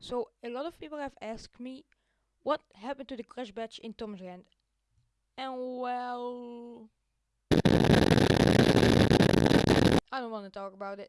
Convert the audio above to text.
So a lot of people have asked me what happened to the crash badge in Tom's hand, And well I don't want to talk about it.